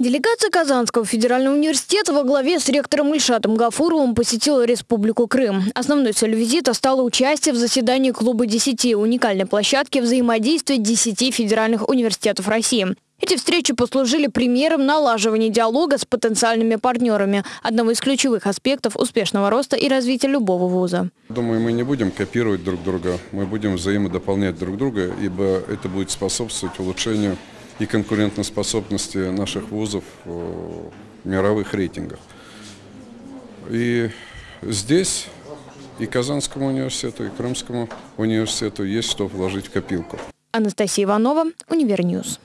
Делегация Казанского федерального университета во главе с ректором Ильшатом Гафуровым посетила Республику Крым. Основной целью визита стало участие в заседании Клуба 10, уникальной площадки взаимодействия 10 федеральных университетов России. Эти встречи послужили примером налаживания диалога с потенциальными партнерами, одного из ключевых аспектов успешного роста и развития любого вуза. Думаю, мы не будем копировать друг друга, мы будем взаимодополнять друг друга, ибо это будет способствовать улучшению и конкурентоспособности наших вузов в мировых рейтингах. И здесь и Казанскому университету, и Крымскому университету есть что вложить в копилку. Анастасия Иванова, Универ News.